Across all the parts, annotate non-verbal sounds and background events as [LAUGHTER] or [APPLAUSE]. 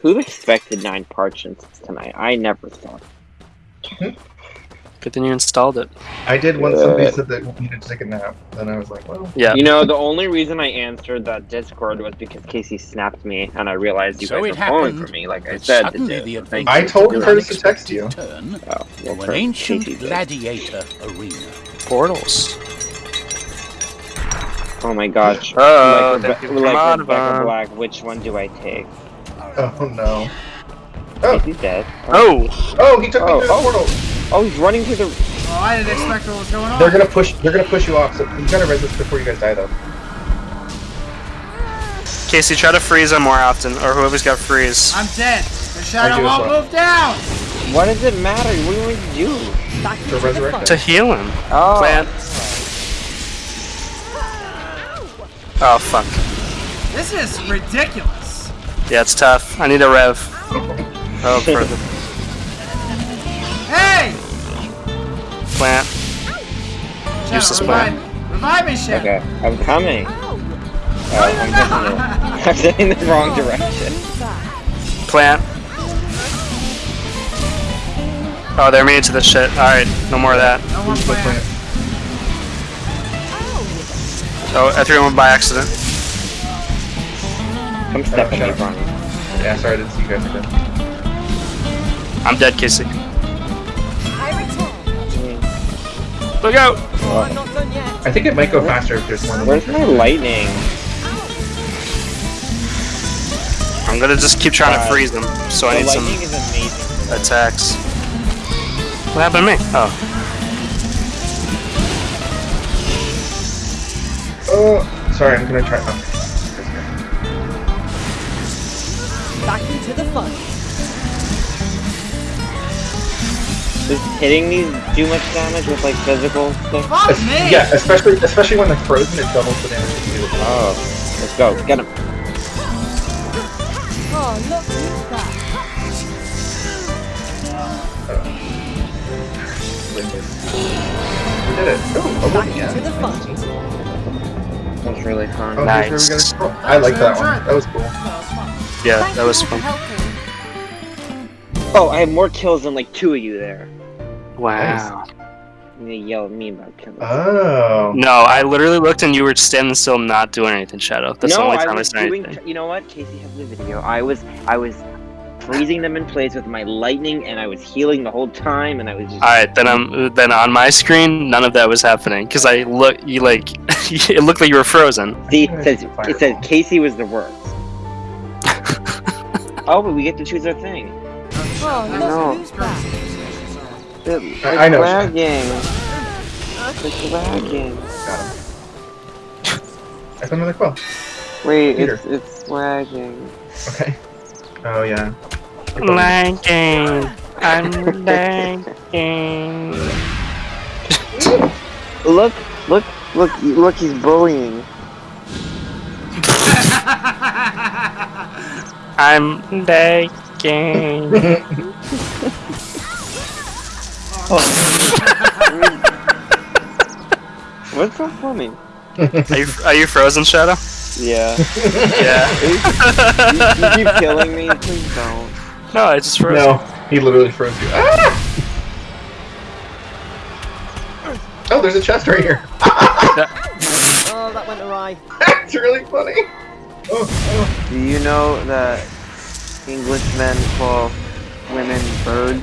Who expected nine parchments tonight? I never thought. Good thing you installed it. I did when somebody said that we needed to take a nap. Then I was like, well, Yeah. You know, the only reason I answered that Discord was because Casey snapped me, and I realized you So guys it were calling for me, like I said. suddenly the Thank adventure. I told took Curtis an to text you. Turn Oh, well, to an ancient Casey did. gladiator arena. Portals. Oh my gosh. Oh, like, thank Rebe- you like Rebecca. Black, which one do I take? [LAUGHS] oh no. Oh, He's dead. Oh! oh, he took me Oh, the oh. portal. Oh, he's running through the. Oh, I didn't expect what was going on. They're gonna push. They're gonna push you off. So you gotta resist before you guys die, though. Casey, try to freeze him more often, or whoever's got freeze. I'm dead. The I shadow do as won't well. move down. What does it matter? What do you want to do? To resurrect him. To heal him. Oh. Plant. Oh, fuck. This is ridiculous. Yeah, it's tough. I need a rev. Oh, for the Hey! plant. Shadow, Useless revive plan. me. Revive me, Shadow. Okay, I'm coming. Oh, oh I'm getting it. [LAUGHS] I'm getting the wrong direction. Plant. Oh, they're mean to this shit. Alright, no more of that. No more plans. Oh, I threw him by accident. Come step in Oh, me. Ronnie. Yeah, sorry, I didn't see you guys again. I'm dead, Casey. I return. Look out! Oh, I'm not done. I think it might go faster if there's one Where's my lightning? I'm gonna just keep trying to freeze them, so I need some lightning is attacks. What happened to me? Oh. Oh, sorry, I'm gonna try. Back into the fun. Does hitting these do much damage with like physical stuff? Fuck Es- me! Yeah, especially especially when they're frozen, it doubles the damage. you do. Oh, let's go. Get him. Oh, look who's back. We did it. Ooh, a Back win, yeah. into the fun. That was really fun. Oh, Nice. here's where we gotta scroll. I like that one. That was cool. Yeah, Thank that was fun. Oh, I have more kills than like two of you there. Wow. You yell at me about kills. Oh. No, I literally looked and you were standing still, not doing anything, Shadow. That's the only time I, was said doing. anything. You know what? Casey has the video. I was, I was freezing them in place with my lightning, and I was healing the whole time, and I was just. All right, then I'm then on my screen, none of that was happening because I look, you like, [LAUGHS] it looked like you were frozen. See, it says it says Casey was the worst. Oh, but we get to choose our thing. Oh, know. look who's back. It, I- I know, It's lagging. It's lagging. Got him. I found another quill. Wait, Peter. it's it's lagging. Okay. Oh yeah. Lagging, I'm lagging. Look, look, look, look! He's bullying. [LAUGHS] I'm lagging. [LAUGHS] What's so funny? Are you are you frozen, Shadow? Yeah. [LAUGHS] Yeah. [LAUGHS] you, you keep killing me. Please don't. No, I just froze. No, he literally froze you. Ah! Oh, there's a chest right here. Oh, that went awry. That's really funny. Oh, oh. Do you know that Englishmen call women birds?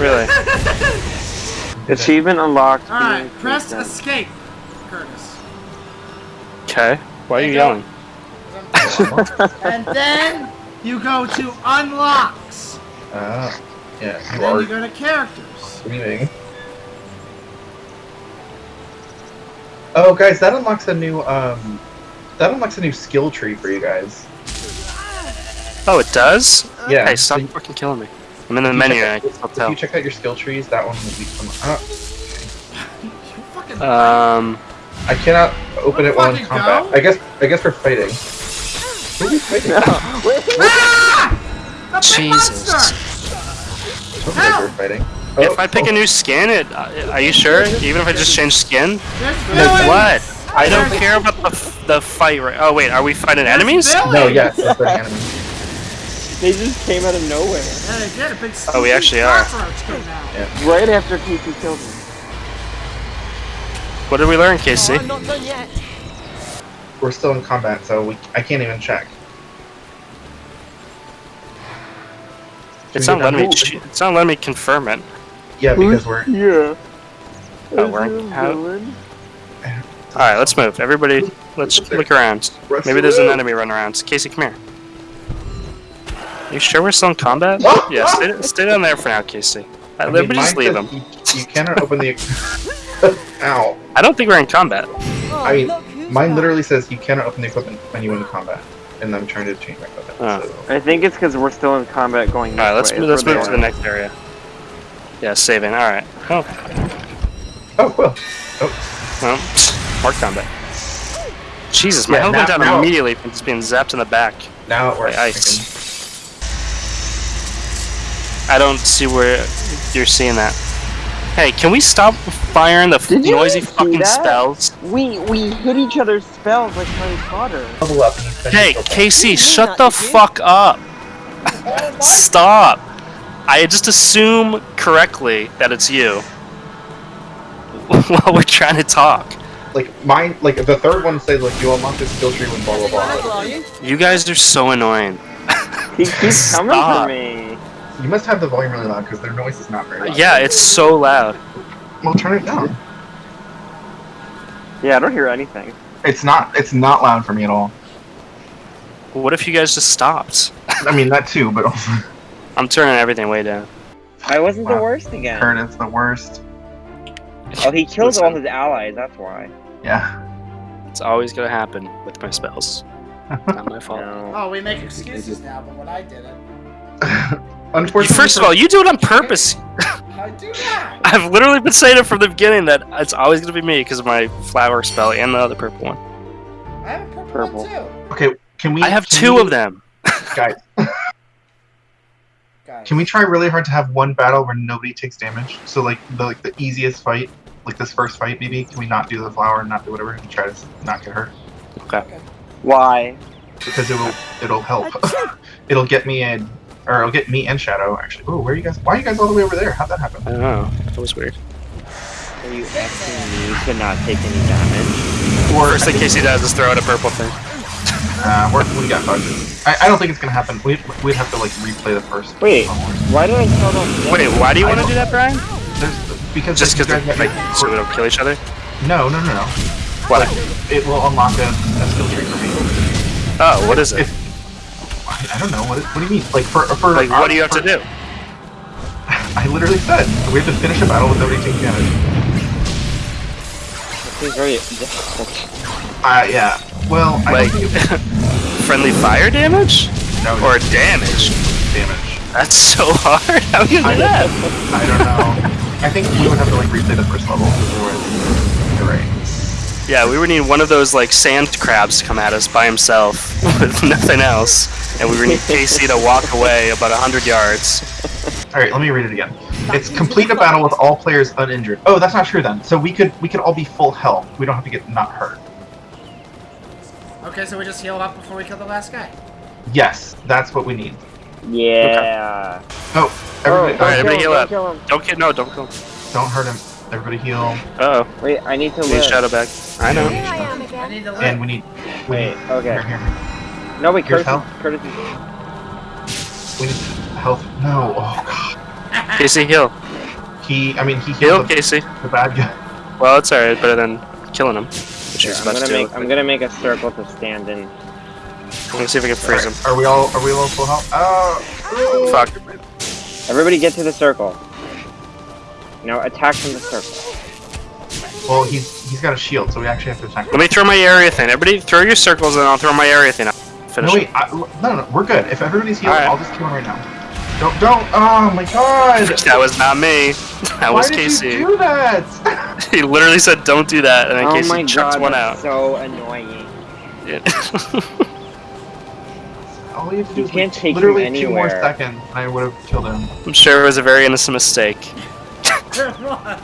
Really? [LAUGHS] Achievement unlocked. Alright, press princess. escape, Curtis. Okay. Why are you yelling? [LAUGHS] And then you go to unlocks. Ah, yeah, you Then are you go to characters. screaming. Oh, guys, that unlocks a new um, that unlocks a new skill tree for you guys. Oh, it does? Yeah. Hey, stop fucking killing me. I'm in the menu and I can still If you check out your skill trees, that one will be come up. You. Uh, Um, I cannot open it while in combat. go. I guess I guess for fighting. Who are you fighting? ah! The big Jesus. monster! Looks like we're fighting. Oh, if I pick a new skin, it, uh, are you sure? Even if I just change skin? There's what? I don't care about the f- the fight. Right? Oh wait, are we fighting enemies? villains! No, yes, that's the enemy. They just came out of nowhere. Yeah, they did. A big Oh, we actually are. cockroach came out. Right after Casey killed me. What did we learn, Oh, Casey? I'm not done yet. We're still in combat, so we, I can't even check. It's not letting me. It's not letting me confirm it. Yeah, because we're Yeah. Oh, we're how, All right, let's move. Everybody, let's look around. Rush Maybe there's an enemy running around. Casey, come here. You sure we're still in combat? Yeah, stay, stay down there for now, Casey. I mean, Everybody just leave says him. You, you cannot open the. [LAUGHS] Ow! I don't think we're in combat. Oh, I mean, look Mine back. literally says you cannot open the equipment when you win combat, and I'm trying to change my equipment. Oh. So. I think it's because we're still in combat going All right, let's way. move, let's move to the next area. Yeah, saving. All right. Oh, Oh, cool. well, oh. More combat. Jesus, my Yeah, health went down now- immediately from just being zapped in the back. Now it works. Ice. I don't see where you're seeing that. Hey, can we stop firing the Did noisy see fucking that? spells? We we hit each other's spells like Harry Potter. Level up. Hey. Casey, You shut the that, you? fuck up. Oh, [LAUGHS] stop. I just assume correctly that it's you [LAUGHS] while we're trying to talk. Like mine, like the third one says like you unlock this skill tree when blah blah blah. you? You guys are so annoying. He keeps [LAUGHS] coming for me. You must have the volume really loud because their noise is not very loud. Yeah, it's so loud. Well, turn it down. Yeah, I don't hear anything. It's not. It's not loud for me at all. What if you guys just stopped? I mean that too, but [LAUGHS] I'm turning everything way down. I wasn't the worst again. Kurt is the worst. Oh, he killed Listen. all his allies. That's why. Yeah. It's always gonna happen with my spells. [LAUGHS] Not my fault. No. Oh, we make excuses now, but when I did it, [LAUGHS] Unfortunately, First of all, you do it on [LAUGHS] purpose. I do that. I've literally been saying it from the beginning that it's always gonna be me because of my flower spell and the other purple one. I have a purple, Purple. one too. okay, can we? I have two we- of them. Guys, Guys. can we try really hard to have one battle where nobody takes damage? So like the like the easiest fight, like this first fight, maybe. Can we not do the flower and not do whatever and try to not get hurt? Okay. Why? Because it'll it'll help. [LAUGHS] it'll get me in, or it'll get me and Shadow actually. Oh, where are you guys? Why are you guys all the way over there? How'd that happen? I don't know. That was weird. Are you asking me to not take any damage? Or First thing Casey does is throw out a purple thing. [LAUGHS] uh, we're, we got bugs. I, I don't think it's gonna happen. We'd, we'd have to like replay the first. Wait. Why did I tell them? Wait, why do you want to don't- do that, Brian? There's, because Just you because guys like get- so we don't kill each other? No, no, no, no. What? It will unlock a, a skill tree for me. Oh, what is it? If, I, I don't know. What, what do you mean? Like for for Like, what do you have to do? [LAUGHS] I literally said we have to finish a battle with nobody taking damage. It seems very difficult. [LAUGHS] Uh, yeah. Well, I Like don't think it's [LAUGHS] friendly fire damage no, or damage? damage. That's so hard. How can you I- do that? I don't know. I think we would have to like replay the first level. Otherwise, you're right. Yeah, we would need one of those like sand crabs to come at us by himself [LAUGHS] with nothing else, and we would need Casey to walk away about hundred yards. All right, let me read it again. It's complete a battle with all players uninjured. Oh, that's not true then. So we could we could all be full health. We don't have to get not hurt. Okay, so we just heal up before we kill the last guy. Yes, that's what we need. Yeah. Oh, everybody, oh, Alright, don't everybody kill heal him, up. don't kill him. Don't get no, don't go. don't hurt him. Everybody heal. Uh oh, Wait, I need to need live. shadow back. I know. Here I am again. I need to live. And we need. We Wait, need okay. Here, here, here. No, wait, Here's Curtis. health. Curtis We need health. No. Oh god. [LAUGHS] Casey, heal. He. I mean, he Heal, healed the, Casey. the bad guy. Well, it's alright, better than killing him. Which Here, he's I'm gonna to make. I'm gonna make a circle to stand in. Let me see if I can freeze him. Are we all? Are we all full health? Oh. Fuck. Everybody, get to the circle. Now attack from the circle. Well, he's he's got a shield, so we actually have to attack. Let me throw my area thing. Everybody, throw your circles, and I'll throw my area thing. Out. Finish. No wait, I, no, no, no, we're good. If everybody's healed, Alright. I'll just kill him right now. Don't, don't. Oh my god. [LAUGHS] That was not me. [LAUGHS] That Why was did you do that? [LAUGHS] He literally said, "Don't do that," and then oh Casey my chucked god, one that's out. so annoying. All we have to do You is can't take him literally two more anywhere. seconds, and I would have killed him. I'm sure it was a very innocent mistake. [LAUGHS] Come on.